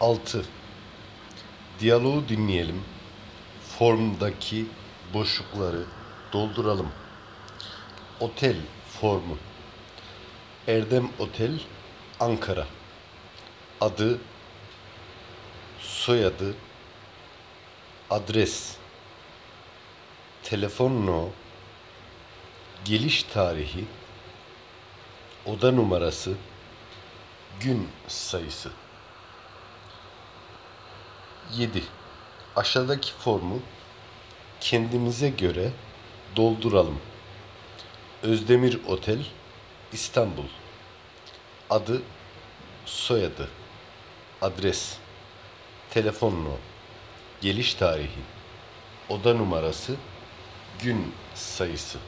6. Diyaloğu dinleyelim. Formdaki boşlukları dolduralım. Otel formu. Erdem Otel, Ankara. Adı, soyadı, adres, telefon no, geliş tarihi, oda numarası, gün sayısı. 7. Aşağıdaki formu kendimize göre dolduralım. Özdemir Otel, İstanbul. Adı, soyadı, adres, telefon no, geliş tarihi, oda numarası, gün sayısı.